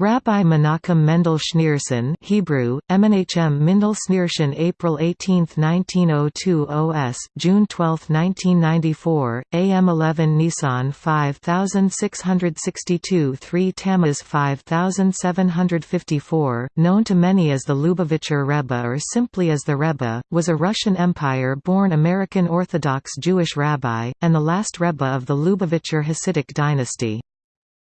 Rabbi Menachem Mendel Schneerson Hebrew, Menachem Mendel Schneerson April 18, 1902 OS, June 12, 1994, AM 11 Nissan 5662 3 Tammuz 5754, known to many as the Lubavitcher Rebbe or simply as the Rebbe, was a Russian Empire-born American Orthodox Jewish rabbi, and the last Rebbe of the Lubavitcher Hasidic dynasty.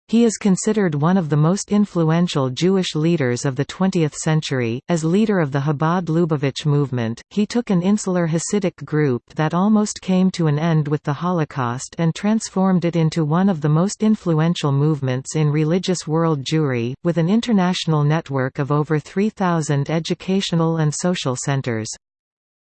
He is considered one of the most influential Jewish leaders of the 20th century. As leader of the Chabad Lubavitch movement, he took an insular Hasidic group that almost came to an end with the Holocaust and transformed it into one of the most influential movements in religious world Jewry, with an international network of over 3,000 educational and social centers.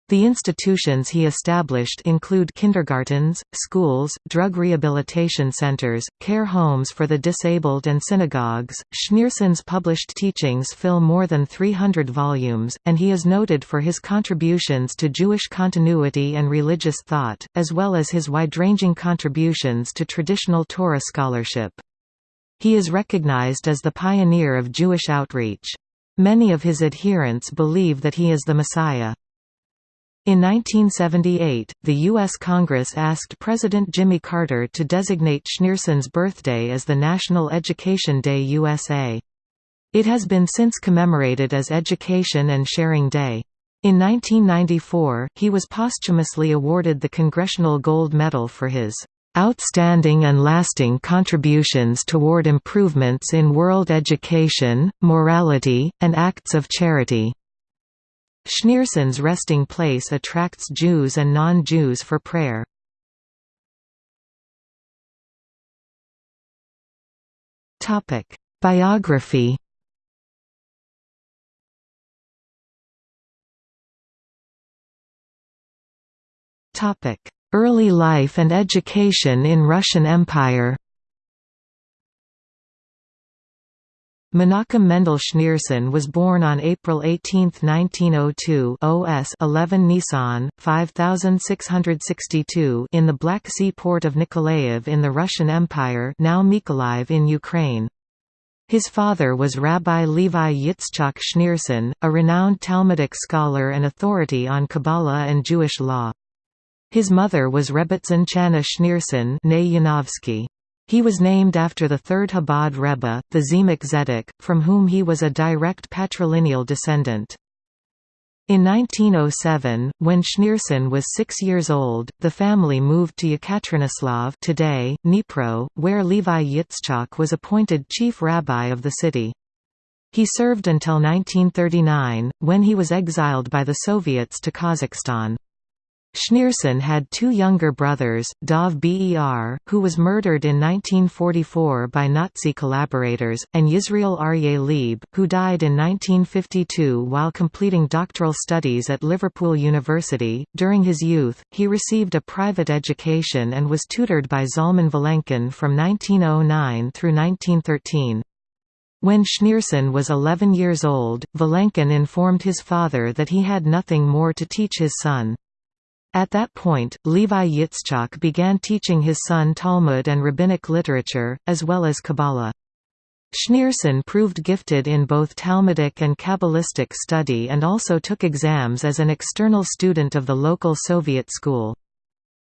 The institutions he established include kindergartens, schools, drug rehabilitation centers, care homes for the disabled and synagogues. Schneerson's published teachings fill more than 300 volumes, and he is noted for his contributions to Jewish continuity and religious thought, as well as his wide-ranging contributions to traditional Torah scholarship. He is recognized as the pioneer of Jewish outreach. Many of his adherents believe that he is the Messiah. In 1978, the U.S. Congress asked President Jimmy Carter to designate Schneerson's birthday as the National Education Day USA. It has been since commemorated as Education and Sharing Day. In 1994, he was posthumously awarded the Congressional Gold Medal for his outstanding and lasting contributions toward improvements in world education, morality, and acts of charity. Schneerson's resting place attracts Jews and non-Jews for prayer. Topic: Biography Topic: Early life and education in Russian Empire Menachem Mendel Schneerson was born on April 18, 1902 OS 11 Nissan, 5662 in the Black Sea port of Nikolaev in the Russian Empire now Mykolaiv in Ukraine. His father was Rabbi Levi Yitzchak Schneerson, a renowned Talmudic scholar and authority on Kabbalah and Jewish law. His mother was Rebbetzin Chana Schneerson he was named after the third Chabad Rebbe, the Tzemach Zedek, from whom he was a direct patrilineal descendant. In 1907, when Schneerson was six years old, the family moved to Yekaterinoslav today, Dnipro, where Levi Yitzchak was appointed chief rabbi of the city. He served until 1939, when he was exiled by the Soviets to Kazakhstan. Schneerson had two younger brothers, Dov Ber, who was murdered in 1944 by Nazi collaborators, and Yisrael Aryeh Leib, who died in 1952 while completing doctoral studies at Liverpool University. During his youth, he received a private education and was tutored by Zalman Vilenkin from 1909 through 1913. When Schneerson was 11 years old, Vilenkin informed his father that he had nothing more to teach his son. At that point, Levi Yitzchak began teaching his son Talmud and rabbinic literature, as well as Kabbalah. Schneerson proved gifted in both Talmudic and Kabbalistic study and also took exams as an external student of the local Soviet school.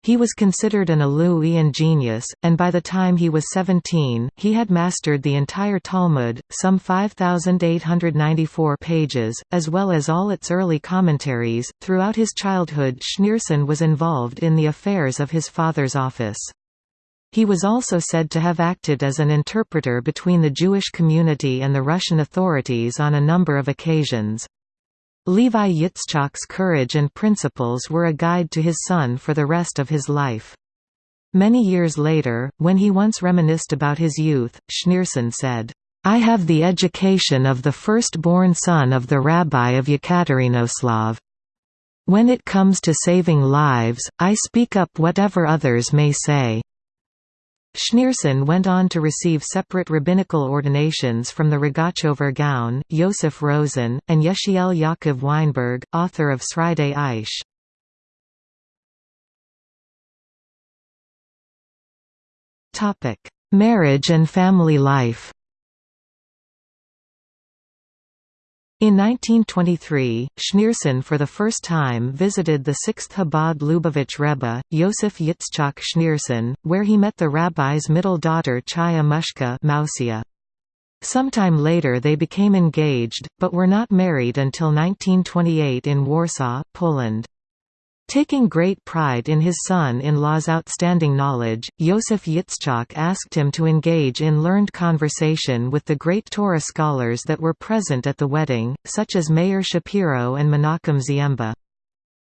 He was considered an Aluian genius, and by the time he was 17, he had mastered the entire Talmud, some 5,894 pages, as well as all its early commentaries. Throughout his childhood, Schneerson was involved in the affairs of his father's office. He was also said to have acted as an interpreter between the Jewish community and the Russian authorities on a number of occasions. Levi Yitzchak's courage and principles were a guide to his son for the rest of his life. Many years later, when he once reminisced about his youth, Schneerson said, I have the education of the first-born son of the rabbi of Yekaterinoslav. When it comes to saving lives, I speak up whatever others may say. Schneerson went on to receive separate rabbinical ordinations from the Rogachover Gaon, Yosef Rosen, and Yechiel Yaakov Weinberg, author of Sridei Eish. Marriage and family life In 1923, Schneerson for the first time visited the 6th Chabad Lubavitch Rebbe, Yosef Yitzchak Schneerson, where he met the rabbi's middle daughter Chaya Mushka Mousia. Sometime later they became engaged, but were not married until 1928 in Warsaw, Poland. Taking great pride in his son-in-law's outstanding knowledge, Yosef Yitzchak asked him to engage in learned conversation with the great Torah scholars that were present at the wedding, such as Meir Shapiro and Menachem Ziemba.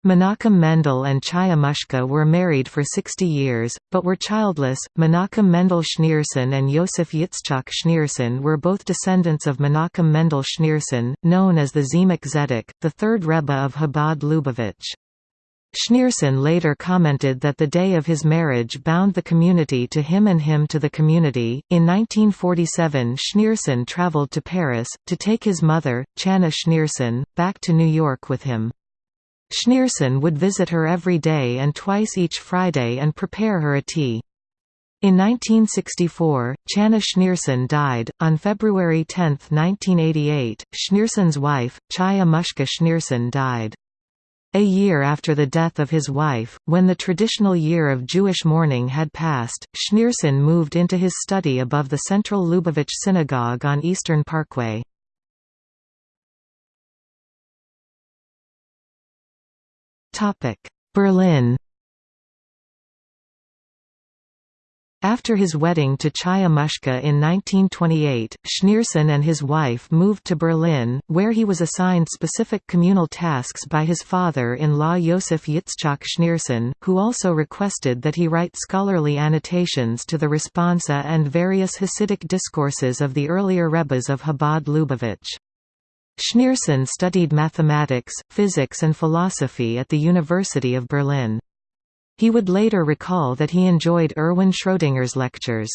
Menachem Mendel and Chaya Mushka were married for 60 years, but were childless. Menachem Mendel Schneerson and Yosef Yitzchak Schneerson were both descendants of Menachem Mendel Schneerson, known as the Tzemach Zedek, the third Rebbe of Chabad Lubavitch. Schneerson later commented that the day of his marriage bound the community to him and him to the community. In 1947, Schneerson traveled to Paris, to take his mother, Channa Schneerson, back to New York with him. Schneerson would visit her every day and twice each Friday and prepare her a tea. In 1964, Channa Schneerson died. On February 10, 1988, Schneerson's wife, Chaya Mushka Schneerson died. A year after the death of his wife, when the traditional year of Jewish mourning had passed, Schneerson moved into his study above the central Lubavitch Synagogue on Eastern Parkway. Berlin After his wedding to Chaya Mushka in 1928, Schneerson and his wife moved to Berlin, where he was assigned specific communal tasks by his father-in-law Yosef Yitzchak Schneerson, who also requested that he write scholarly annotations to the responsa and various Hasidic discourses of the earlier Rebbes of Chabad Lubavitch. Schneerson studied mathematics, physics and philosophy at the University of Berlin. He would later recall that he enjoyed Erwin Schrödinger's lectures.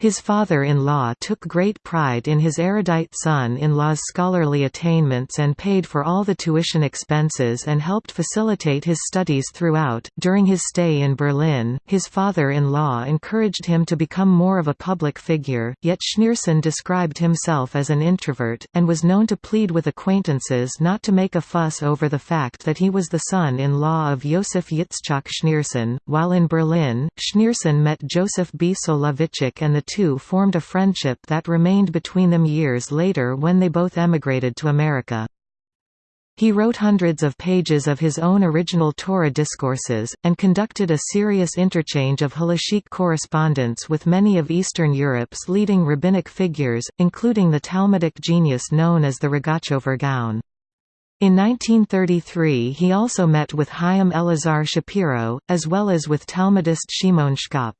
His father-in-law took great pride in his erudite son-in-law's scholarly attainments and paid for all the tuition expenses and helped facilitate his studies throughout. During his stay in Berlin, his father-in-law encouraged him to become more of a public figure, yet Schneerson described himself as an introvert, and was known to plead with acquaintances not to make a fuss over the fact that he was the son-in-law of Josef Yitzchak Schneerson. While in Berlin, Schneerson met Joseph B. Soloveitchik and the two formed a friendship that remained between them years later when they both emigrated to America. He wrote hundreds of pages of his own original Torah discourses, and conducted a serious interchange of halachic correspondence with many of Eastern Europe's leading rabbinic figures, including the Talmudic genius known as the Rogatchover Gaon. In 1933 he also met with Chaim Elazar Shapiro, as well as with Talmudist Shimon Shkop.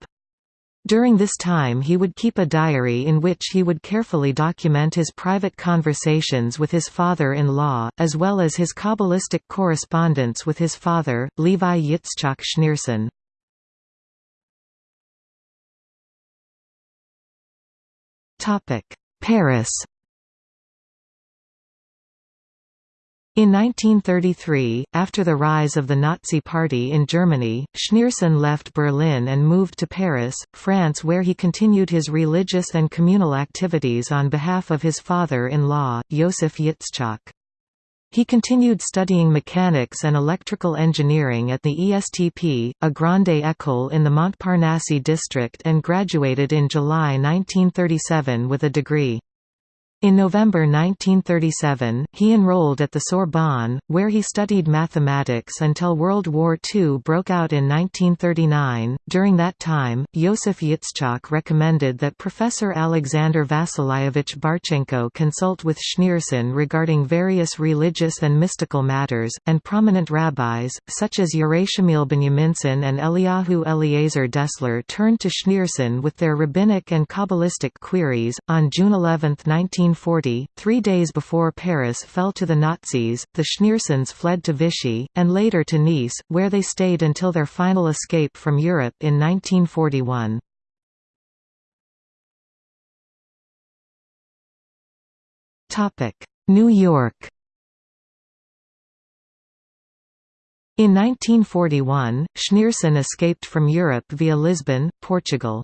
During this time he would keep a diary in which he would carefully document his private conversations with his father-in-law, as well as his Kabbalistic correspondence with his father, Levi Yitzchak Schneerson. Paris In 1933, after the rise of the Nazi Party in Germany, Schneerson left Berlin and moved to Paris, France where he continued his religious and communal activities on behalf of his father-in-law, Josef Yitzchak. He continued studying mechanics and electrical engineering at the ESTP, a grande école in the Montparnasse district and graduated in July 1937 with a degree. In November 1937, he enrolled at the Sorbonne, where he studied mathematics until World War II broke out in 1939. During that time, Yosef Yitzchak recommended that Professor Alexander Vasilyevich Barchenko consult with Schneerson regarding various religious and mystical matters, and prominent rabbis, such as Yerachmiel Benyaminson and Eliyahu Eliezer Dessler turned to Schneerson with their rabbinic and Kabbalistic queries. On June 11, 19 1940, three days before Paris fell to the Nazis, the Schneersons fled to Vichy, and later to Nice, where they stayed until their final escape from Europe in 1941. New York In 1941, Schneerson escaped from Europe via Lisbon, Portugal.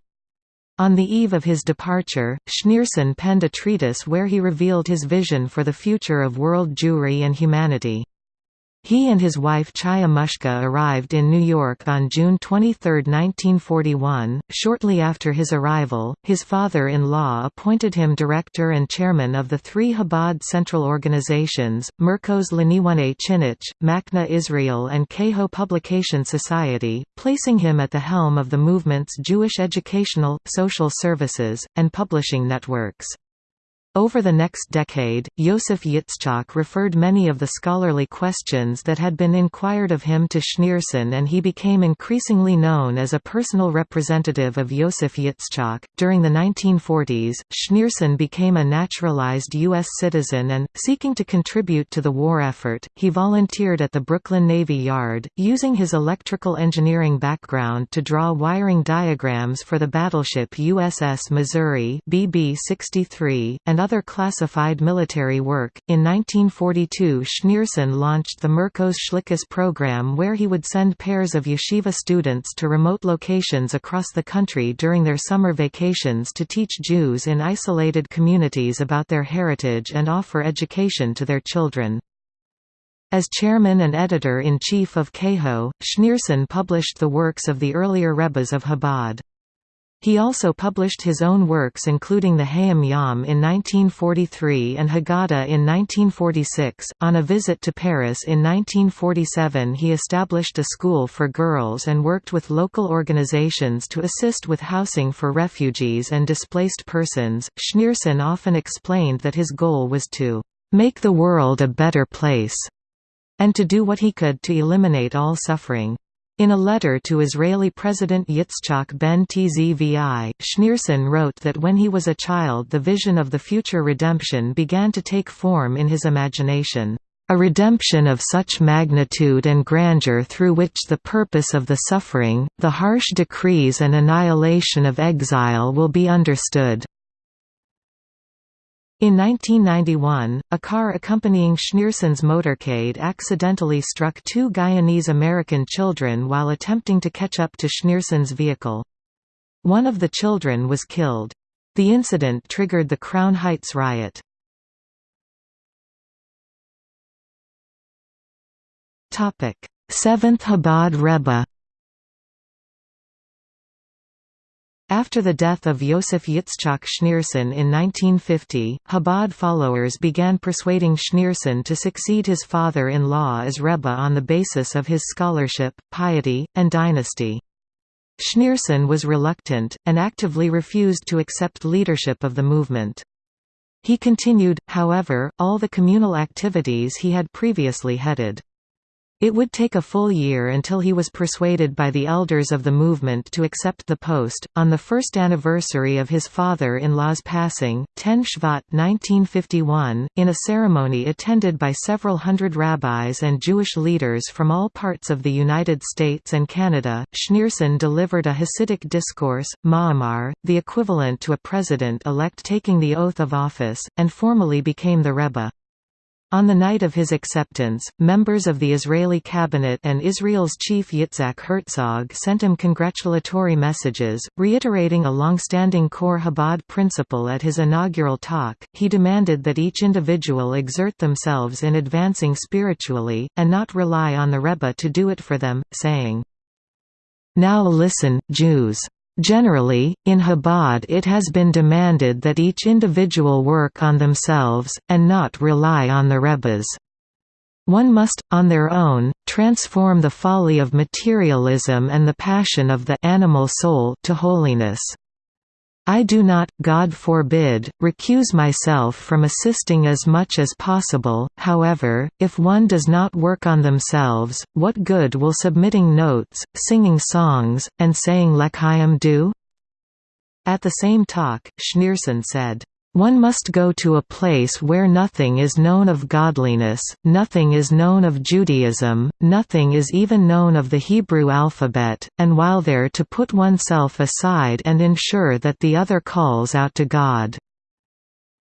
On the eve of his departure, Schneerson penned a treatise where he revealed his vision for the future of world Jewry and humanity. He and his wife Chaya Mushka arrived in New York on June 23, 1941. Shortly after his arrival, his father-in-law appointed him director and chairman of the three Chabad central organizations, Merkos L'Inyonei Chinuch, Machne Israel and Kehot Publication Society, placing him at the helm of the movement's Jewish educational, social services, and publishing networks. Over the next decade, Yosef Yitzchak referred many of the scholarly questions that had been inquired of him to Schneerson and he became increasingly known as a personal representative of Yosef Yitzchak. During the 1940s, Schneerson became a naturalized U.S. citizen and, seeking to contribute to the war effort, he volunteered at the Brooklyn Navy Yard, using his electrical engineering background to draw wiring diagrams for the battleship USS Missouri BB-63, and other classified military work. In 1942, Schneerson launched the Merkos Shlichus program where he would send pairs of yeshiva students to remote locations across the country during their summer vacations to teach Jews in isolated communities about their heritage and offer education to their children. As chairman and editor-in-chief of Kehot, Schneerson published the works of the earlier Rebbes of Chabad. He also published his own works including the Hayom Yom in 1943 and Haggadah in 1946. On a visit to Paris in 1947 he established a school for girls and worked with local organizations to assist with housing for refugees and displaced persons. Schneerson often explained that his goal was to make the world a better place and to do what he could to eliminate all suffering. In a letter to Israeli President Yitzchak ben Tzvi, Schneerson wrote that when he was a child the vision of the future redemption began to take form in his imagination. A redemption of such magnitude and grandeur through which the purpose of the suffering, the harsh decrees and annihilation of exile will be understood. In 1991, a car accompanying Schneerson's motorcade accidentally struck two Guyanese-American children while attempting to catch up to Schneerson's vehicle. One of the children was killed. The incident triggered the Crown Heights riot. Seventh Chabad Rebbe After the death of Yosef Yitzchak Schneerson in 1950, Chabad followers began persuading Schneerson to succeed his father-in-law as Rebbe on the basis of his scholarship, piety, and dynasty. Schneerson was reluctant, and actively refused to accept leadership of the movement. He continued, however, all the communal activities he had previously headed. It would take a full year until he was persuaded by the elders of the movement to accept the post. On the first anniversary of his father in law's passing, 10 Shvat 1951, in a ceremony attended by several hundred rabbis and Jewish leaders from all parts of the United States and Canada, Schneerson delivered a Hasidic discourse, Ma'amar, the equivalent to a president elect taking the oath of office, and formally became the Rebbe. On the night of his acceptance, members of the Israeli cabinet and Israel's chief Yitzhak Herzog sent him congratulatory messages, reiterating a long-standing core Chabad principle at his inaugural talk. He demanded that each individual exert themselves in advancing spiritually, and not rely on the Rebbe to do it for them, saying, Now listen, Jews. Generally, in Chabad it has been demanded that each individual work on themselves, and not rely on the Rebbes. One must, on their own, transform the folly of materialism and the passion of the animal soul to holiness. I do not, God forbid, recuse myself from assisting as much as possible, however, if one does not work on themselves, what good will submitting notes, singing songs, and saying L'chaim do? At the same talk, Schneerson said, one must go to a place where nothing is known of godliness, nothing is known of Judaism, nothing is even known of the Hebrew alphabet, and while there to put oneself aside and ensure that the other calls out to God."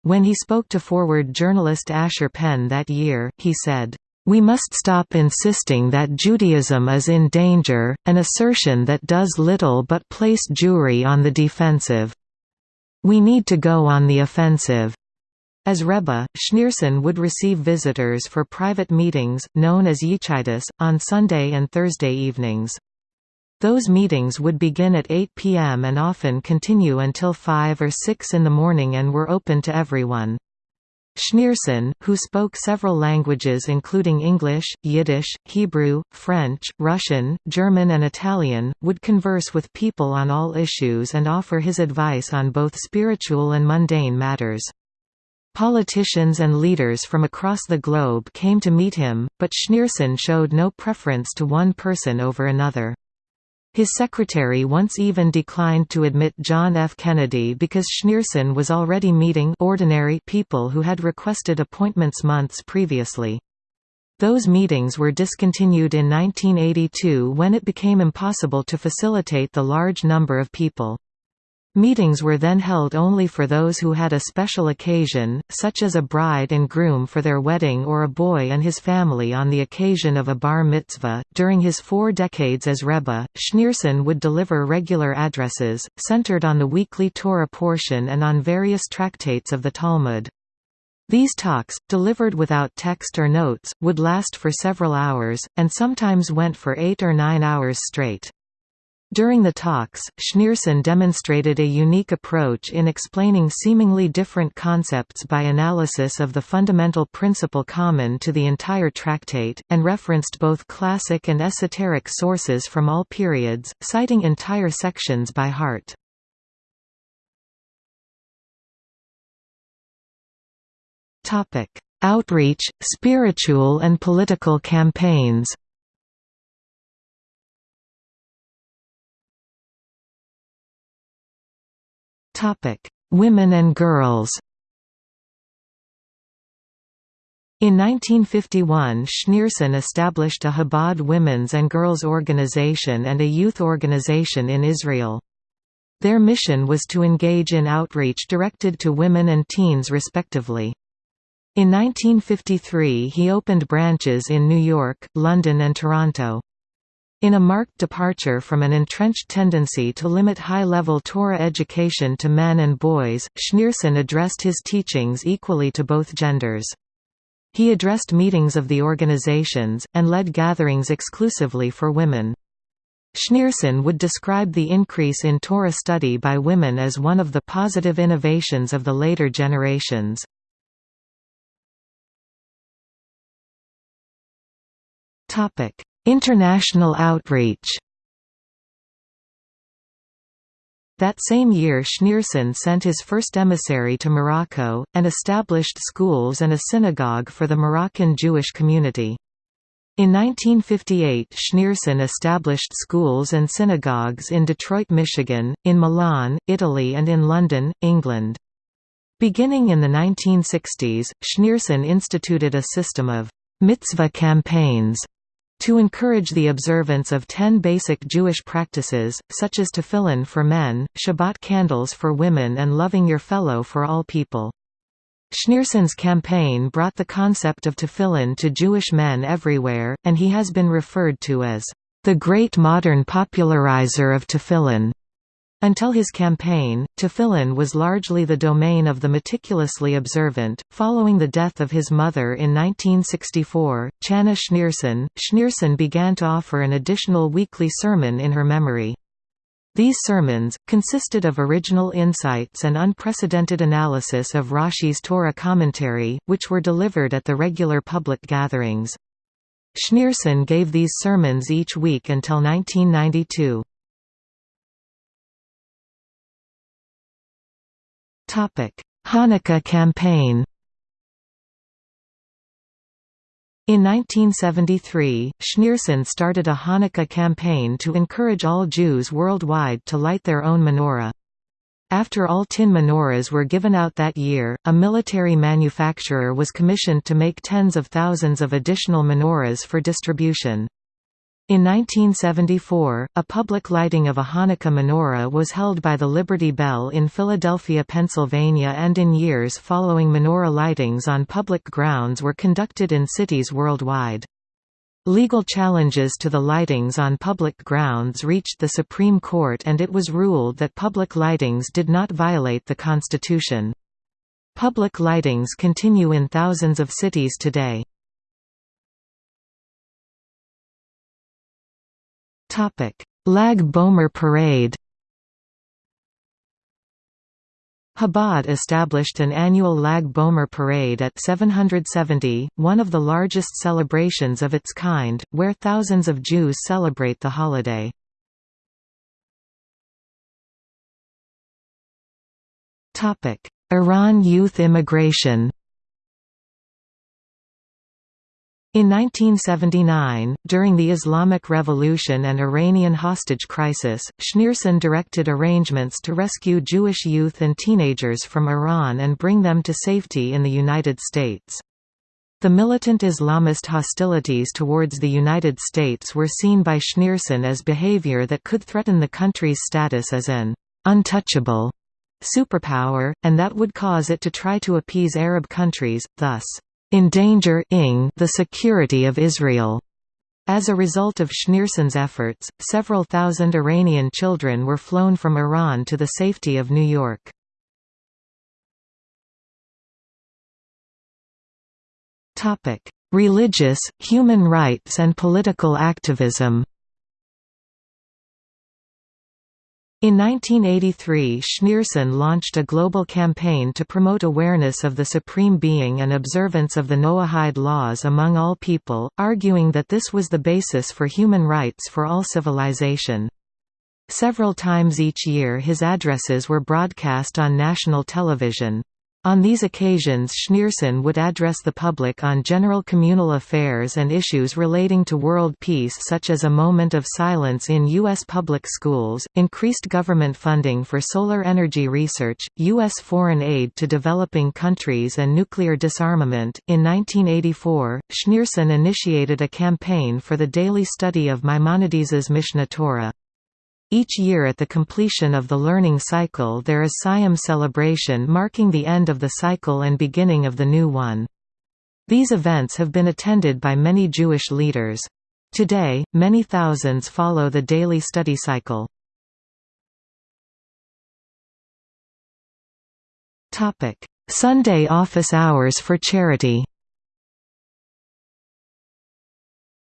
When he spoke to Forward journalist Asher Penn that year, he said, we must stop insisting that Judaism is in danger, an assertion that does little but place Jewry on the defensive. "'We need to go on the offensive' As Rebbe, Schneerson would receive visitors for private meetings, known as Yichidas, on Sunday and Thursday evenings. Those meetings would begin at 8 p.m. and often continue until 5 or 6 in the morning and were open to everyone. Schneerson, who spoke several languages including English, Yiddish, Hebrew, French, Russian, German and Italian, would converse with people on all issues and offer his advice on both spiritual and mundane matters. Politicians and leaders from across the globe came to meet him, but Schneerson showed no preference to one person over another. His secretary once even declined to admit John F. Kennedy because Schneerson was already meeting ordinary people who had requested appointments months previously. Those meetings were discontinued in 1982 when it became impossible to facilitate the large number of people. Meetings were then held only for those who had a special occasion, such as a bride and groom for their wedding or a boy and his family on the occasion of a bar mitzvah. During his four decades as Rebbe, Schneerson would deliver regular addresses, centered on the weekly Torah portion and on various tractates of the Talmud. These talks, delivered without text or notes, would last for several hours, and sometimes went for eight or nine hours straight. During the talks, Schneerson demonstrated a unique approach in explaining seemingly different concepts by analysis of the fundamental principle common to the entire tractate, and referenced both classic and esoteric sources from all periods, citing entire sections by heart. Outreach, spiritual and political campaigns Women and girls In 1951 Schneerson established a Chabad women's and girls' organization and a youth organization in Israel. Their mission was to engage in outreach directed to women and teens respectively. In 1953 he opened branches in New York, London and Toronto. In a marked departure from an entrenched tendency to limit high-level Torah education to men and boys, Schneerson addressed his teachings equally to both genders. He addressed meetings of the organizations, and led gatherings exclusively for women. Schneerson would describe the increase in Torah study by women as one of the positive innovations of the later generations. International outreach That same year Schneerson sent his first emissary to Morocco, and established schools and a synagogue for the Moroccan Jewish community. In 1958 Schneerson established schools and synagogues in Detroit, Michigan, in Milan, Italy and in London, England. Beginning in the 1960s, Schneerson instituted a system of mitzvah campaigns to encourage the observance of ten basic Jewish practices, such as tefillin for men, Shabbat candles for women and loving your fellow for all people. Schneerson's campaign brought the concept of tefillin to Jewish men everywhere, and he has been referred to as the great modern popularizer of tefillin. Until his campaign, tefillin was largely the domain of the meticulously observant. Following the death of his mother in 1964, Channa Schneerson, Schneerson began to offer an additional weekly sermon in her memory. These sermons, consisted of original insights and unprecedented analysis of Rashi's Torah commentary, which were delivered at the regular public gatherings. Schneerson gave these sermons each week until 1992. Hanukkah campaign In 1973, Schneerson started a Hanukkah campaign to encourage all Jews worldwide to light their own menorah. After all tin menorahs were given out that year, a military manufacturer was commissioned to make tens of thousands of additional menorahs for distribution. In 1974, a public lighting of a Hanukkah menorah was held by the Liberty Bell in Philadelphia, Pennsylvania and in years following menorah lightings on public grounds were conducted in cities worldwide. Legal challenges to the lightings on public grounds reached the Supreme Court and it was ruled that public lightings did not violate the Constitution. Public lightings continue in thousands of cities today. Lag B'Omer Parade Chabad established an annual Lag B'Omer parade at 770, one of the largest celebrations of its kind, where thousands of Jews celebrate the holiday. Iran youth immigration In 1979, during the Islamic Revolution and Iranian hostage crisis, Schneerson directed arrangements to rescue Jewish youth and teenagers from Iran and bring them to safety in the United States. The militant Islamist hostilities towards the United States were seen by Schneerson as behavior that could threaten the country's status as an untouchable superpower, and that would cause it to try to appease Arab countries, thus endanger the security of Israel. As a result of Schneerson's efforts, several thousand Iranian children were flown from Iran to the safety of New York. Religious, human rights and political activism In 1983 Schneerson launched a global campaign to promote awareness of the Supreme Being and observance of the Noahide laws among all people, arguing that this was the basis for human rights for all civilization. Several times each year his addresses were broadcast on national television. On these occasions Schneerson would address the public on general communal affairs and issues relating to world peace such as a moment of silence in U.S. public schools, increased government funding for solar energy research, U.S. foreign aid to developing countries and nuclear disarmament. In 1984, Schneerson initiated a campaign for the daily study of Maimonides's Mishneh Torah. Each year at the completion of the learning cycle there is Siyum celebration marking the end of the cycle and beginning of the new one. These events have been attended by many Jewish leaders. Today, many thousands follow the daily study cycle. Sunday office hours for charity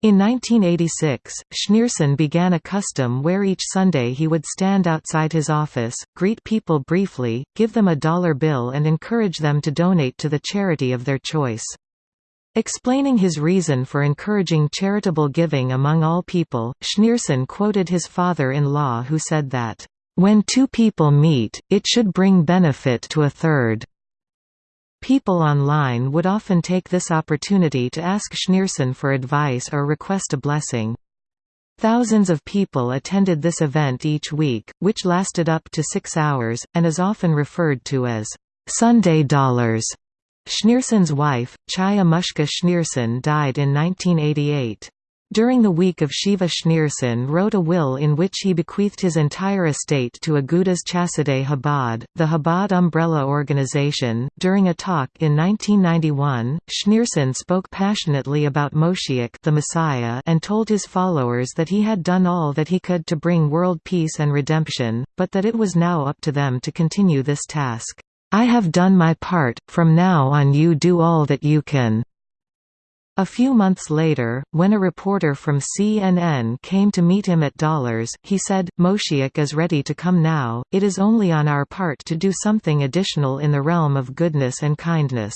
In 1986, Schneerson began a custom where each Sunday he would stand outside his office, greet people briefly, give them a dollar bill and encourage them to donate to the charity of their choice. Explaining his reason for encouraging charitable giving among all people, Schneerson quoted his father-in-law who said that, "...when two people meet, it should bring benefit to a third." People online would often take this opportunity to ask Schneerson for advice or request a blessing. Thousands of people attended this event each week, which lasted up to six hours, and is often referred to as Sunday dollars. Schneerson's wife, Chaya Mushka Schneerson died in 1988. During the week of Shiva Schneerson wrote a will in which he bequeathed his entire estate to Agudas Chasidei Chabad, the Chabad umbrella organization. During a talk in 1991, Schneerson spoke passionately about Moshiach the Messiah and told his followers that he had done all that he could to bring world peace and redemption, but that it was now up to them to continue this task. I have done my part, from now on you do all that you can. A few months later, when a reporter from CNN came to meet him at Dollars, he said, Moshiach is ready to come now, it is only on our part to do something additional in the realm of goodness and kindness.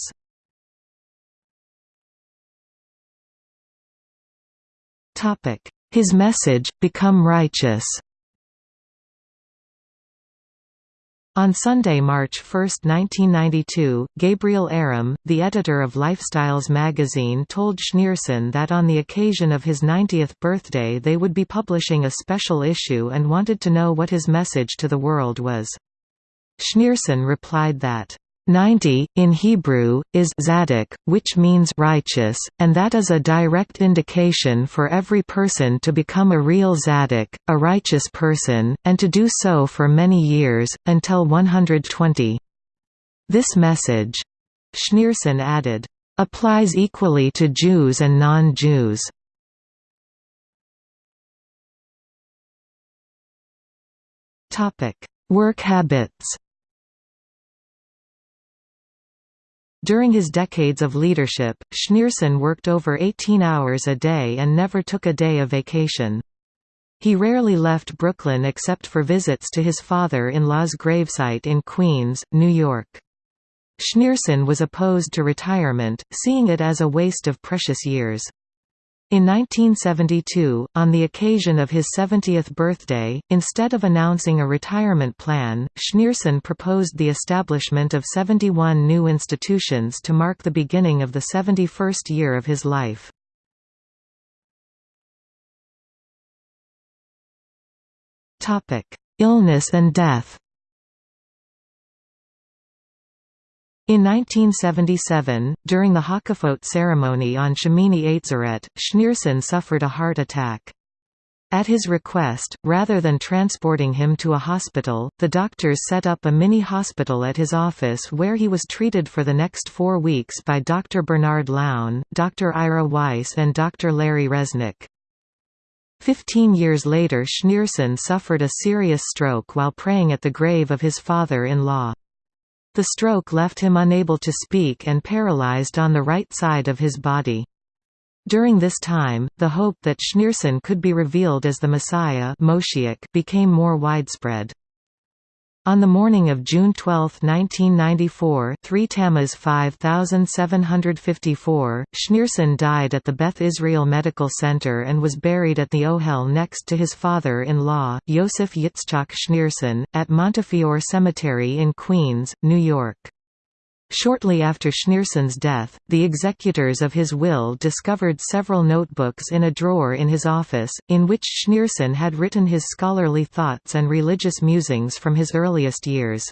His message, Become Righteous On Sunday, March 1, 1992, Gabriel Erem, the editor of Lifestyles magazine told Schneerson that on the occasion of his 90th birthday they would be publishing a special issue and wanted to know what his message to the world was. Schneerson replied that, 90, in Hebrew, is tzadik, which means righteous, and that is a direct indication for every person to become a real tzadik, a righteous person, and to do so for many years, until 120. This message, Schneerson added, applies equally to Jews and non-Jews. Work habits During his decades of leadership, Schneerson worked over 18 hours a day and never took a day of vacation. He rarely left Brooklyn except for visits to his father-in-law's gravesite in Queens, New York. Schneerson was opposed to retirement, seeing it as a waste of precious years. In 1972, on the occasion of his 70th birthday, instead of announcing a retirement plan, Schneerson proposed the establishment of 71 new institutions to mark the beginning of the 71st year of his life. Illness and death In 1977, during the Hakafot ceremony on Shemini Atzeret, Schneerson suffered a heart attack. At his request, rather than transporting him to a hospital, the doctors set up a mini-hospital at his office where he was treated for the next four weeks by Dr. Bernard Lown, Dr. Ira Weiss and Dr. Larry Resnick. Fifteen years later Schneerson suffered a serious stroke while praying at the grave of his father-in-law. The stroke left him unable to speak and paralyzed on the right side of his body. During this time, the hope that Schneerson could be revealed as the Messiah became more widespread. On the morning of June 12, 1994 3 Tammuz 5754, Schneerson died at the Beth Israel Medical Center and was buried at the Ohel next to his father-in-law, Yosef Yitzchak Schneerson, at Montefiore Cemetery in Queens, New York. Shortly after Schneerson's death, the executors of his will discovered several notebooks in a drawer in his office, in which Schneerson had written his scholarly thoughts and religious musings from his earliest years.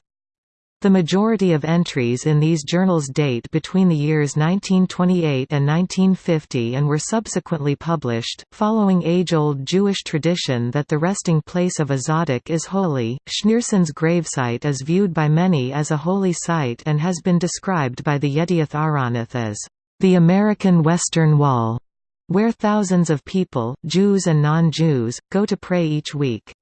The majority of entries in these journals date between the years 1928 and 1950 and were subsequently published. Following age old Jewish tradition that the resting place of a tzaddik is holy, Schneerson's gravesite is viewed by many as a holy site and has been described by the Yedioth Ahronoth as the American Western Wall, where thousands of people, Jews and non Jews, go to pray each week.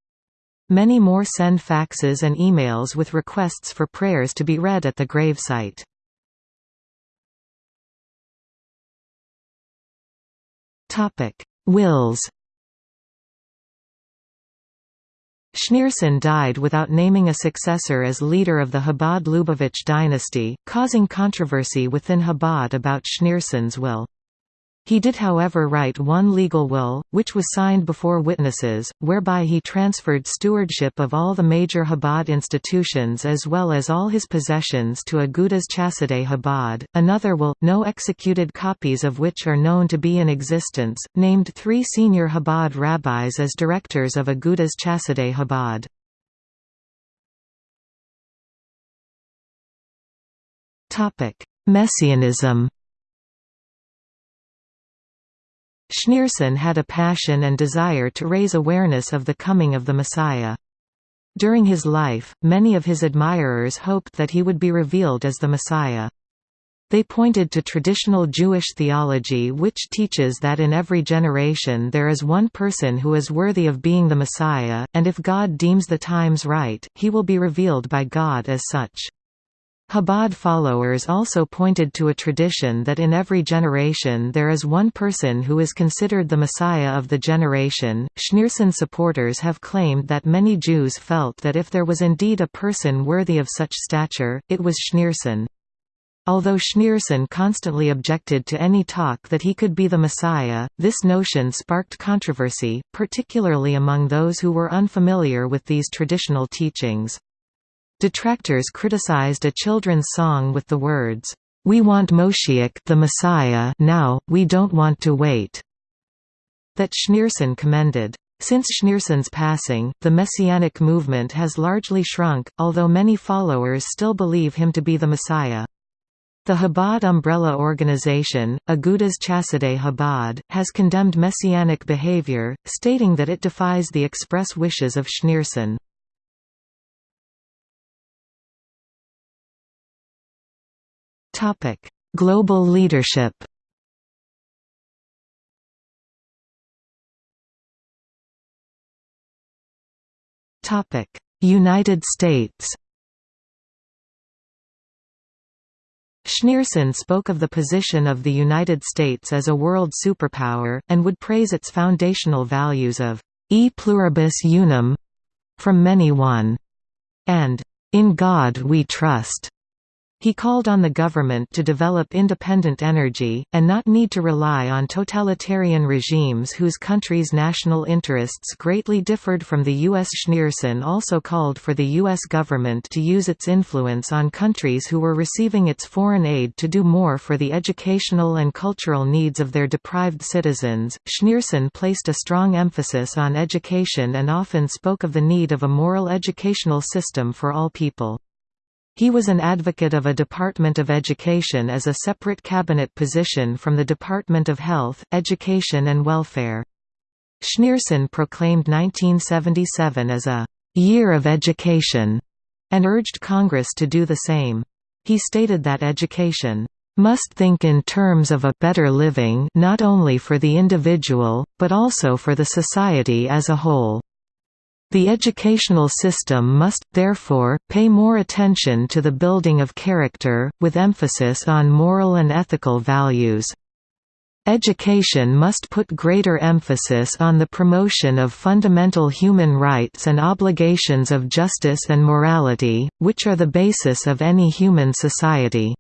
Many more send faxes and emails with requests for prayers to be read at the gravesite. Wills Schneerson died without naming a successor as leader of the Chabad-Lubavitch dynasty, causing controversy within Chabad about Schneerson's will. He did however write one legal will, which was signed before witnesses, whereby he transferred stewardship of all the major Chabad institutions as well as all his possessions to Agudas Chassidei Chabad. Another will, no executed copies of which are known to be in existence, named three senior Chabad rabbis as directors of Agudas Chassidei Chabad. Messianism Schneerson had a passion and desire to raise awareness of the coming of the Messiah. During his life, many of his admirers hoped that he would be revealed as the Messiah. They pointed to traditional Jewish theology which teaches that in every generation there is one person who is worthy of being the Messiah, and if God deems the times right, he will be revealed by God as such. Chabad followers also pointed to a tradition that in every generation there is one person who is considered the Messiah of the generation. Schneerson supporters have claimed that many Jews felt that if there was indeed a person worthy of such stature, it was Schneerson. Although Schneerson constantly objected to any talk that he could be the Messiah, this notion sparked controversy, particularly among those who were unfamiliar with these traditional teachings. Detractors criticized a children's song with the words, "'We want Moshiach the Messiah now, we don't want to wait' that Schneerson commended. Since Schneerson's passing, the Messianic movement has largely shrunk, although many followers still believe him to be the Messiah. The Chabad umbrella organization, Agudas Chassidei Chabad, has condemned messianic behavior, stating that it defies the express wishes of Schneerson. Topic: Global leadership. Topic: United States Schneerson spoke of the position of the United States as a world superpower, and would praise its foundational values of e pluribus unum from many one, and in God we trust. He called on the government to develop independent energy, and not need to rely on totalitarian regimes whose country's national interests greatly differed from the U.S. Schneerson also called for the U.S. government to use its influence on countries who were receiving its foreign aid to do more for the educational and cultural needs of their deprived citizens. Schneerson placed a strong emphasis on education and often spoke of the need of a moral educational system for all people. He was an advocate of a Department of Education as a separate cabinet position from the Department of Health, Education and Welfare. Schneerson proclaimed 1977 as a «year of education» and urged Congress to do the same. He stated that education must think in terms of a better living not only for the individual, but also for the society as a whole. The educational system must, therefore, pay more attention to the building of character, with emphasis on moral and ethical values. Education must put greater emphasis on the promotion of fundamental human rights and obligations of justice and morality, which are the basis of any human society.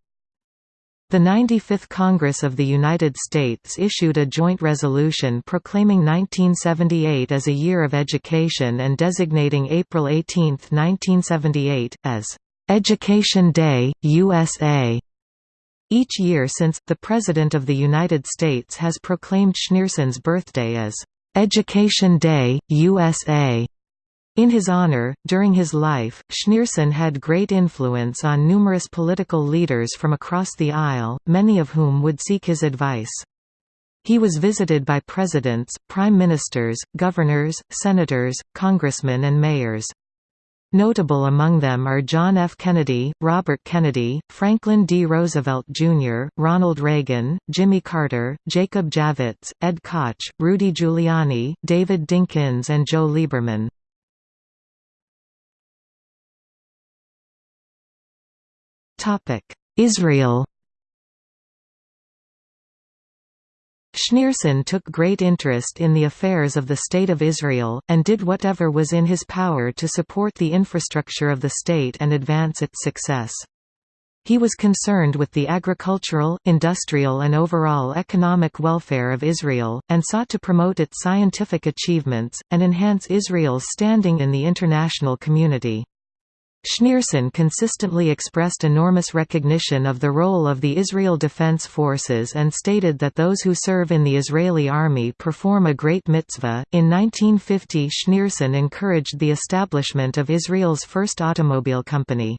The 95th Congress of the United States issued a joint resolution proclaiming 1978 as a year of education and designating April 18, 1978, as Education Day, USA. Each year since, the President of the United States has proclaimed Schneerson's birthday as Education Day, USA. In his honor, during his life, Schneerson had great influence on numerous political leaders from across the aisle, many of whom would seek his advice. He was visited by presidents, prime ministers, governors, senators, congressmen and mayors. Notable among them are John F. Kennedy, Robert Kennedy, Franklin D. Roosevelt, Jr., Ronald Reagan, Jimmy Carter, Jacob Javits, Ed Koch, Rudy Giuliani, David Dinkins and Joe Lieberman. Israel Schneerson took great interest in the affairs of the State of Israel, and did whatever was in his power to support the infrastructure of the state and advance its success. He was concerned with the agricultural, industrial and overall economic welfare of Israel, and sought to promote its scientific achievements, and enhance Israel's standing in the international community. Schneerson consistently expressed enormous recognition of the role of the Israel Defense Forces and stated that those who serve in the Israeli army perform a great mitzvah. In 1950, Schneerson encouraged the establishment of Israel's first automobile company.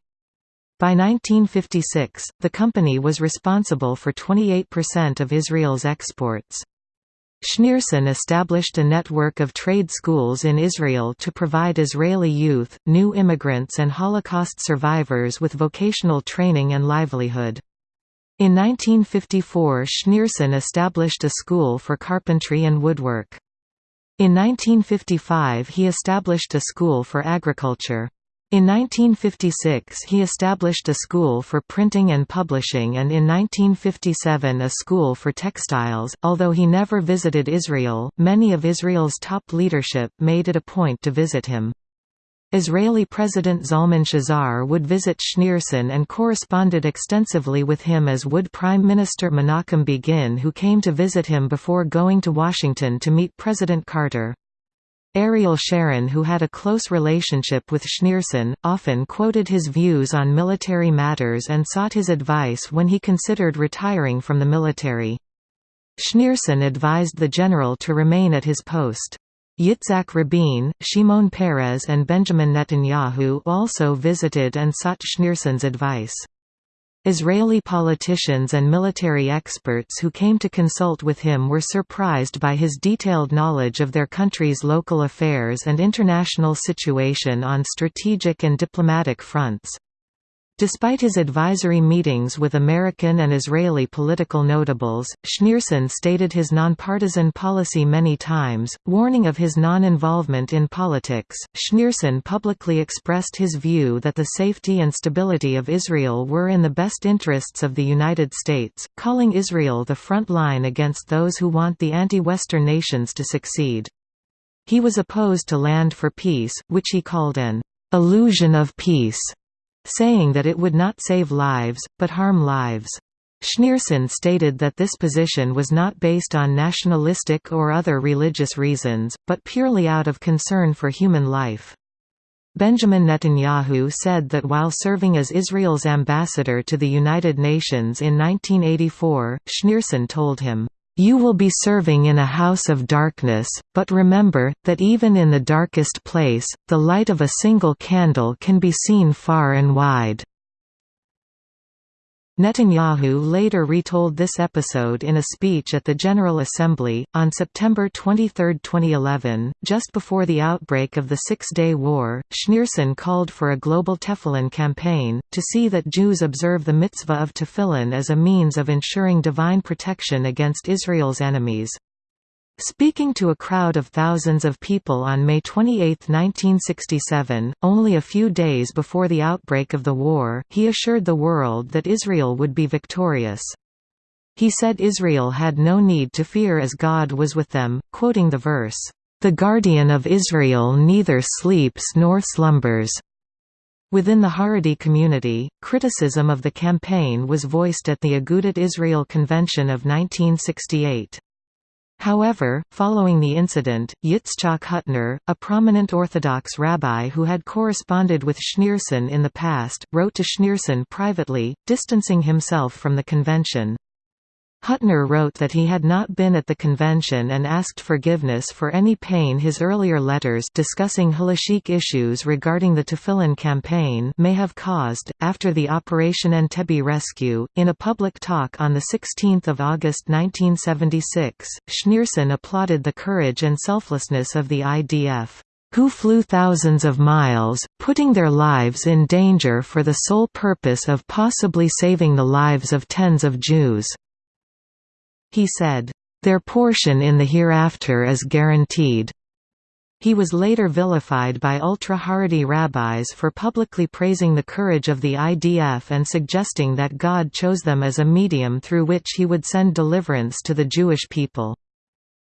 By 1956, the company was responsible for 28% of Israel's exports. Schneerson established a network of trade schools in Israel to provide Israeli youth, new immigrants and Holocaust survivors with vocational training and livelihood. In 1954 Schneerson established a school for carpentry and woodwork. In 1955 he established a school for agriculture. In 1956 he established a school for printing and publishing and in 1957 a school for textiles. Although he never visited Israel, many of Israel's top leadership made it a point to visit him. Israeli President Zalman Shazar would visit Schneerson and corresponded extensively with him as would Prime Minister Menachem Begin who came to visit him before going to Washington to meet President Carter. Ariel Sharon who had a close relationship with Schneerson, often quoted his views on military matters and sought his advice when he considered retiring from the military. Schneerson advised the general to remain at his post. Yitzhak Rabin, Shimon Peres and Benjamin Netanyahu also visited and sought Schneerson's advice. Israeli politicians and military experts who came to consult with him were surprised by his detailed knowledge of their country's local affairs and international situation on strategic and diplomatic fronts. Despite his advisory meetings with American and Israeli political notables, Schneerson stated his nonpartisan policy many times, warning of his non-involvement in politics. Schneerson publicly expressed his view that the safety and stability of Israel were in the best interests of the United States, calling Israel the front line against those who want the anti-Western nations to succeed. He was opposed to Land for Peace, which he called an illusion of peace saying that it would not save lives, but harm lives. Schneerson stated that this position was not based on nationalistic or other religious reasons, but purely out of concern for human life. Benjamin Netanyahu said that while serving as Israel's ambassador to the United Nations in 1984, Schneerson told him, you will be serving in a house of darkness, but remember, that even in the darkest place, the light of a single candle can be seen far and wide. Netanyahu later retold this episode in a speech at the General Assembly, on September 23, 2011, just before the outbreak of the Six-Day War. Schneerson called for a global Tefillin campaign, to see that Jews observe the mitzvah of tefillin as a means of ensuring divine protection against Israel's enemies. Speaking to a crowd of thousands of people on May 28, 1967, only a few days before the outbreak of the war, he assured the world that Israel would be victorious. He said Israel had no need to fear as God was with them, quoting the verse, "...the guardian of Israel neither sleeps nor slumbers." Within the Haredi community, criticism of the campaign was voiced at the Agudat Israel Convention of 1968. However, following the incident, Yitzchak Hutner, a prominent Orthodox rabbi who had corresponded with Schneerson in the past, wrote to Schneerson privately, distancing himself from the convention. Hutner wrote that he had not been at the convention and asked forgiveness for any pain his earlier letters discussing halachic issues regarding the Tefillin campaign may have caused. After the Operation Entebbe rescue, in a public talk on 16 August 1976, Schneerson applauded the courage and selflessness of the IDF who flew thousands of miles, putting their lives in danger for the sole purpose of possibly saving the lives of tens of Jews. He said, "...their portion in the hereafter is guaranteed." He was later vilified by ultra-Haredi rabbis for publicly praising the courage of the IDF and suggesting that God chose them as a medium through which he would send deliverance to the Jewish people.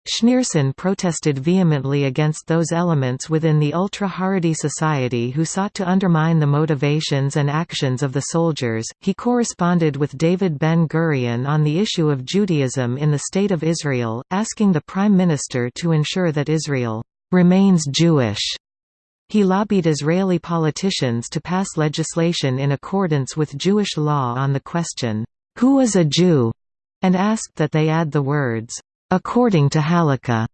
Schneerson protested vehemently against those elements within the ultra-Haredi society who sought to undermine the motivations and actions of the soldiers. He corresponded with David Ben-Gurion on the issue of Judaism in the State of Israel, asking the Prime Minister to ensure that Israel remains Jewish. He lobbied Israeli politicians to pass legislation in accordance with Jewish law on the question, "Who is a Jew?" and asked that they add the words, according to Halakha,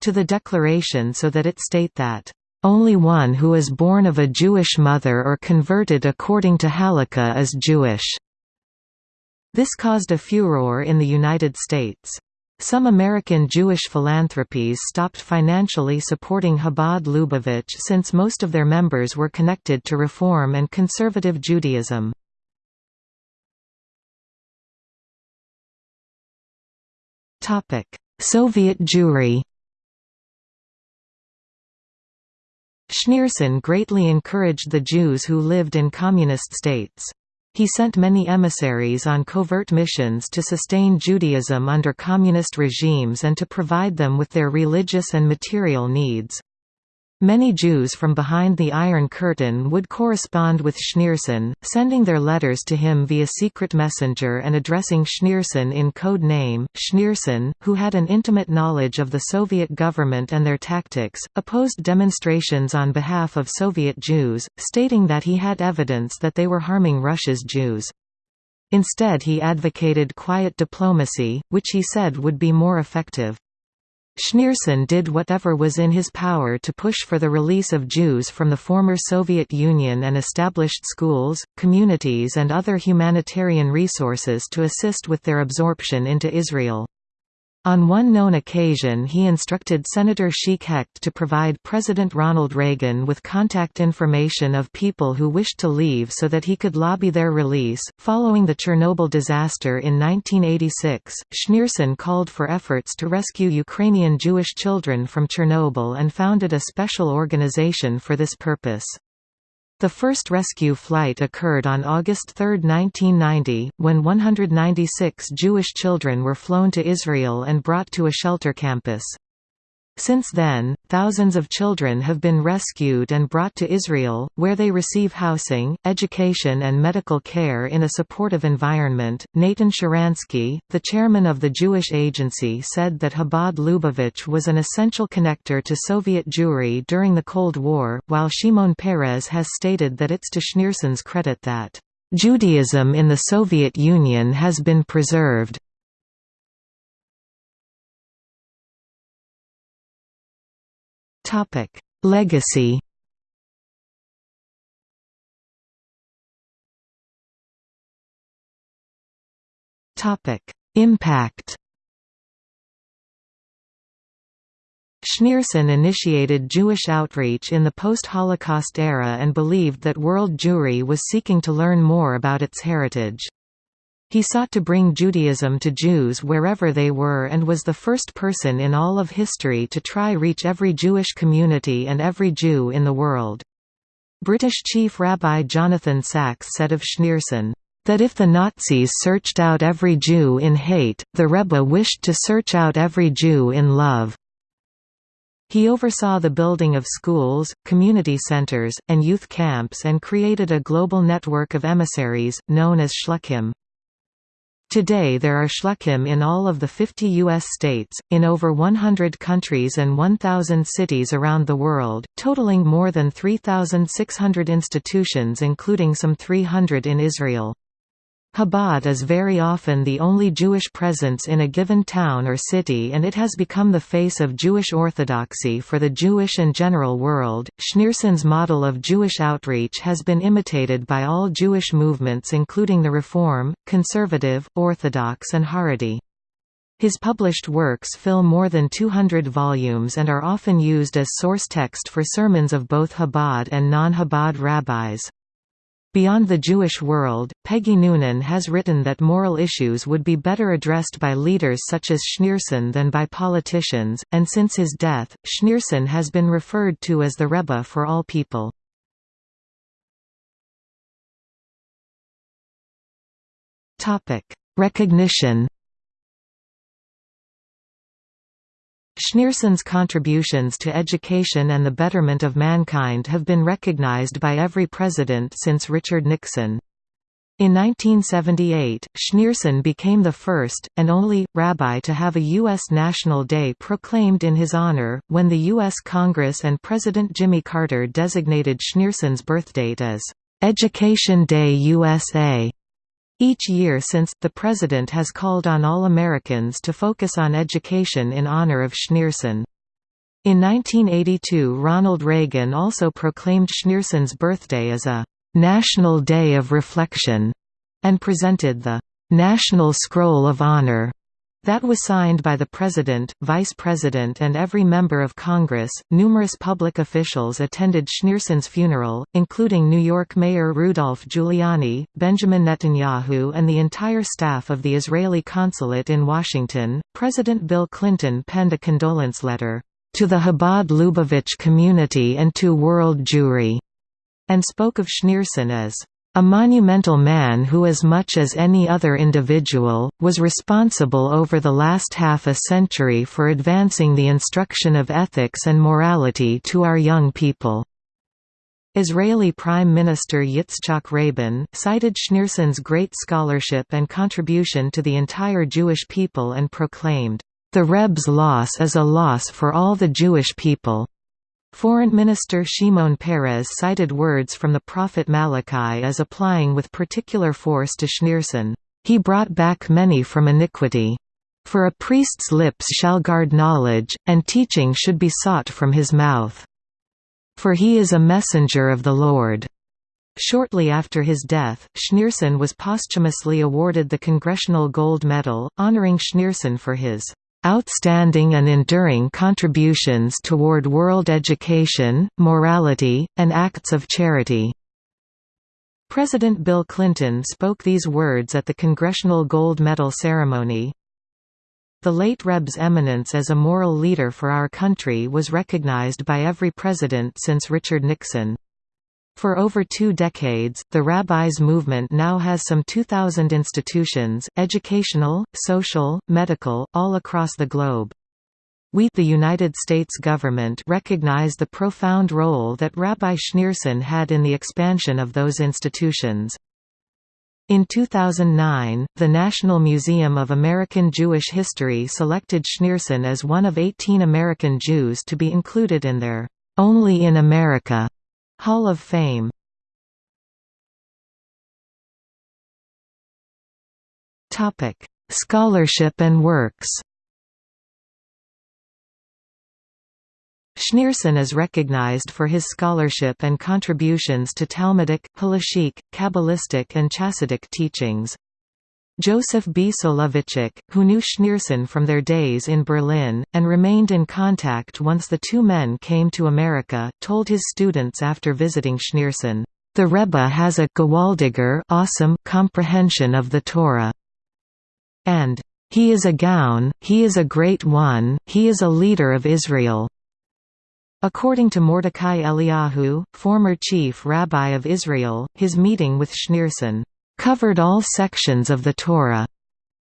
to the declaration so that it state that only one who is born of a Jewish mother or converted according to Halakha is Jewish. This caused a furor in the United States. Some American Jewish philanthropies stopped financially supporting Chabad Lubavitch since most of their members were connected to Reform and Conservative Judaism. Soviet Jewry Schneerson greatly encouraged the Jews who lived in communist states. He sent many emissaries on covert missions to sustain Judaism under communist regimes and to provide them with their religious and material needs. Many Jews from behind the Iron Curtain would correspond with Schneerson, sending their letters to him via secret messenger and addressing Schneerson in code name. Schneerson, who had an intimate knowledge of the Soviet government and their tactics, opposed demonstrations on behalf of Soviet Jews, stating that he had evidence that they were harming Russia's Jews. Instead he advocated quiet diplomacy, which he said would be more effective. Schneerson did whatever was in his power to push for the release of Jews from the former Soviet Union and established schools, communities and other humanitarian resources to assist with their absorption into Israel. On one known occasion he instructed Senator Chic Hecht to provide President Ronald Reagan with contact information of people who wished to leave so that he could lobby their release. Following the Chernobyl disaster in 1986, Schneerson called for efforts to rescue Ukrainian Jewish children from Chernobyl and founded a special organization for this purpose. The first rescue flight occurred on August 3, 1990, when 196 Jewish children were flown to Israel and brought to a shelter campus. Since then, thousands of children have been rescued and brought to Israel, where they receive housing, education, and medical care in a supportive environment. Nathan Sharansky, the chairman of the Jewish Agency, said that Chabad Lubavitch was an essential connector to Soviet Jewry during the Cold War, while Shimon Peres has stated that it's to Schneerson's credit that Judaism in the Soviet Union has been preserved. Topic: Legacy. Topic: Impact. Schneerson initiated Jewish outreach in the post-Holocaust era and believed that world Jewry was seeking to learn more about its heritage. He sought to bring Judaism to Jews wherever they were and was the first person in all of history to try reach every Jewish community and every Jew in the world. British Chief Rabbi Jonathan Sacks said of Schneerson, that if the Nazis searched out every Jew in hate, the Rebbe wished to search out every Jew in love. He oversaw the building of schools, community centers, and youth camps and created a global network of emissaries, known as Shluchim. Today there are shluchim in all of the 50 U.S. states, in over 100 countries and 1,000 cities around the world, totaling more than 3,600 institutions including some 300 in Israel. Chabad is very often the only Jewish presence in a given town or city and it has become the face of Jewish orthodoxy for the Jewish and general world. Schneerson's model of Jewish outreach has been imitated by all Jewish movements including the Reform, Conservative, Orthodox and Haredi. His published works fill more than 200 volumes and are often used as source text for sermons of both Chabad and non-Chabad rabbis. Beyond the Jewish world, Peggy Noonan has written that moral issues would be better addressed by leaders such as Schneerson than by politicians, and since his death, Schneerson has been referred to as the Rebbe for all people. Recognition Schneerson's contributions to education and the betterment of mankind have been recognized by every president since Richard Nixon. In 1978, Schneerson became the first, and only, rabbi to have a U.S. National Day proclaimed in his honor, when the U.S. Congress and President Jimmy Carter designated Schneerson's birthdate as Education Day USA. Each year since, the President has called on all Americans to focus on education in honor of Schneerson. In 1982 Ronald Reagan also proclaimed Schneerson's birthday as a «National Day of Reflection» and presented the «National Scroll of Honor» That was signed by the President, Vice President, and every member of Congress. Numerous public officials attended Schneerson's funeral, including New York Mayor Rudolph Giuliani, Benjamin Netanyahu, and the entire staff of the Israeli consulate in Washington. President Bill Clinton penned a condolence letter to the Chabad Lubavitch community and to world Jewry, and spoke of Schneerson as a monumental man who as much as any other individual, was responsible over the last half a century for advancing the instruction of ethics and morality to our young people. Israeli Prime Minister Yitzhak Rabin, cited Schneerson's great scholarship and contribution to the entire Jewish people and proclaimed, "...the Rebbe's loss is a loss for all the Jewish people." Foreign Minister Shimon Peres cited words from the prophet Malachi as applying with particular force to Schneerson. He brought back many from iniquity. For a priest's lips shall guard knowledge, and teaching should be sought from his mouth. For he is a messenger of the Lord. Shortly after his death, Schneerson was posthumously awarded the Congressional Gold Medal, honoring Schneerson for his outstanding and enduring contributions toward world education, morality, and acts of charity." President Bill Clinton spoke these words at the Congressional Gold Medal ceremony. The late Rebbe's eminence as a moral leader for our country was recognized by every president since Richard Nixon. For over two decades, the Rabbis movement now has some 2,000 institutions, educational, social, medical, all across the globe. We the United States government recognize the profound role that Rabbi Schneerson had in the expansion of those institutions. In 2009, the National Museum of American Jewish History selected Schneerson as one of 18 American Jews to be included in their Only in America Hall of Fame Topic: Scholarship and works Schneerson is recognized for his scholarship and contributions to Talmudic, Halachic, Kabbalistic and Chassidic teachings. Joseph B. Soloveitchik, who knew Schneerson from their days in Berlin, and remained in contact once the two men came to America, told his students after visiting Schneerson, "...the Rebbe has a gewaltiger awesome comprehension of the Torah." And, "...he is a gaon, he is a great one, he is a leader of Israel." According to Mordecai Eliyahu, former chief rabbi of Israel, his meeting with Schneerson covered all sections of the Torah.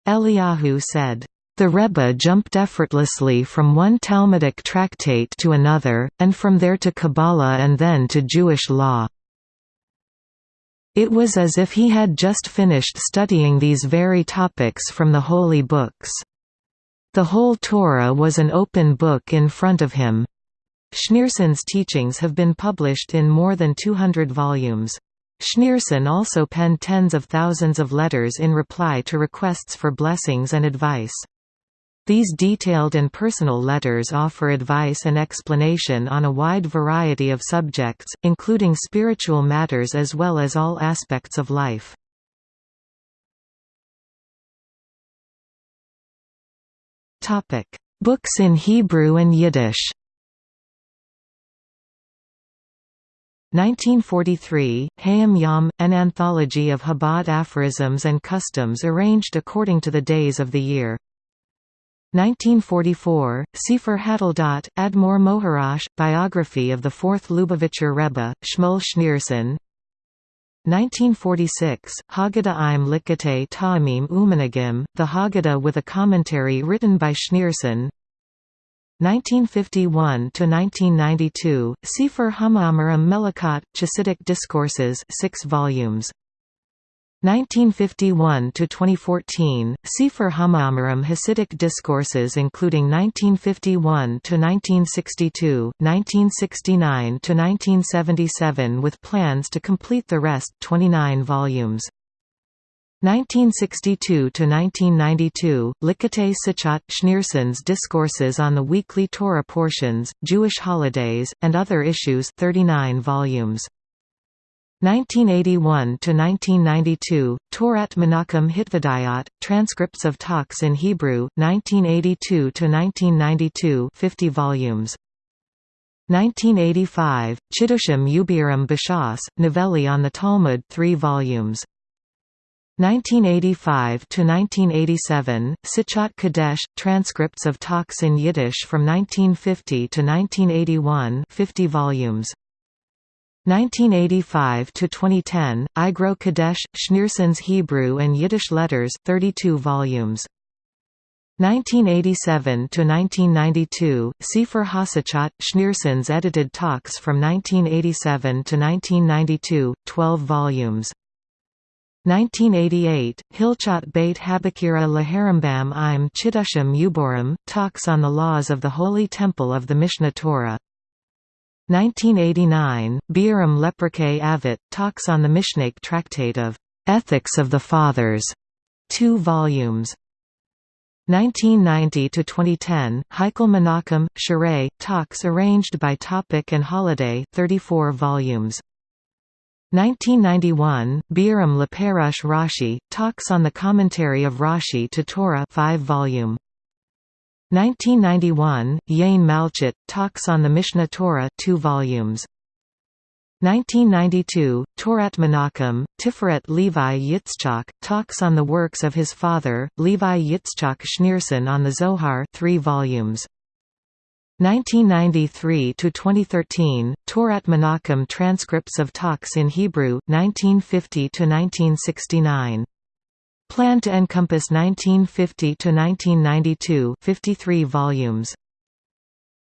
Eliyahu said, the Rebbe jumped effortlessly from one Talmudic tractate to another, and from there to Kabbalah and then to Jewish law. It was as if he had just finished studying these very topics from the holy books. The whole Torah was an open book in front of him. Schneerson's teachings have been published in more than 200 volumes. Schneerson also penned tens of thousands of letters in reply to requests for blessings and advice. These detailed and personal letters offer advice and explanation on a wide variety of subjects, including spiritual matters as well as all aspects of life. Books in Hebrew and Yiddish 1943, Hayom Yom, an anthology of Chabad aphorisms and customs arranged according to the days of the year. 1944, Sefer Hadeldot, Admor Maharash, biography of the fourth Lubavitcher Rebbe, Shmuel Schneerson 1946, Haggadah im Likutei Ta'amim Uminhagim, the Haggadah with a commentary written by Schneerson 1951–1992, Sefer Hama'amarim Melukat, Chassidic Discourses 6 volumes. 1951 to 2014, Sefer Hama'amarim Hasidic Discourses including 1951 to 1962, 1969 to 1977 with plans to complete the rest 29 volumes. 1962–1992, Likutei Sichot, Schneerson's Discourses on the Weekly Torah Portions, Jewish Holidays, and Other Issues 39 volumes. 1981–1992, Torat Menachem Hitvaaduyot, Transcripts of Talks in Hebrew, 1982–1992 50 volumes. 1985, Chidushim Ubirim Bashas, Novellae on the Talmud 3 volumes. 1985–1987, Sichot Kodesh, transcripts of talks in Yiddish from 1950 to 1981 50 volumes. 1985 to 2010, Igrot Kodesh, Schneerson's Hebrew and Yiddish Letters 32 volumes. 1987 to 1992, Sefer Hasichot, Schneerson's edited talks from 1987 to 1992, 12 volumes. 1988, Hilchot Beit Habechirah Laharambam im Chiddushim Uborim, talks on the laws of the Holy Temple of the Mishneh Torah. 1989, Biurim LePirkei Avot, talks on the Mishnaic Tractate of Ethics of the Fathers, 2 volumes. 1990 to 2010, Heikel Menachem, Sharei, talks arranged by topic and holiday 34 volumes. 1991, Biurim LePerush Rashi, talks on the commentary of Rashi to Torah 5 volume. 1991, Yein Malchut, Talks on the Mishneh Torah 2 volumes. 1992, Torat Menachem, Tiferet Levi Yitzchak, talks on the works of his father, Levi Yitzchak Schneerson on the Zohar 3 volumes. 1993–2013, Torat Menachem transcripts of talks in Hebrew, 1950 to 1969 Planned to encompass 1950 to 1992 53 volumes.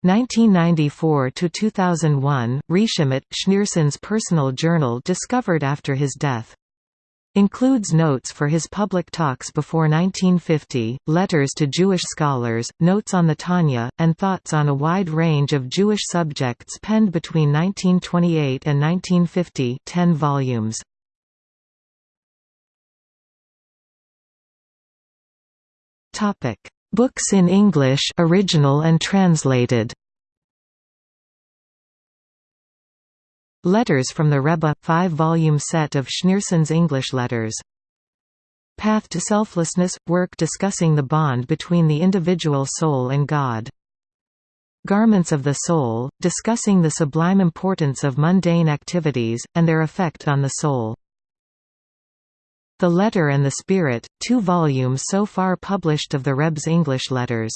1994–2001, Rishimot, Schneerson's personal journal discovered after his death. Includes notes for his public talks before 1950, letters to Jewish scholars, notes on the Tanya, and thoughts on a wide range of Jewish subjects penned between 1928 and 1950 10 volumes. Books in English original and translated. Letters from the Rebbe – five-volume set of Schneerson's English letters. Path to Selflessness – work discussing the bond between the individual soul and God. Garments of the Soul – discussing the sublime importance of mundane activities, and their effect on the soul. The Letter and the Spirit – two volumes so far published of the Rebbe's English letters.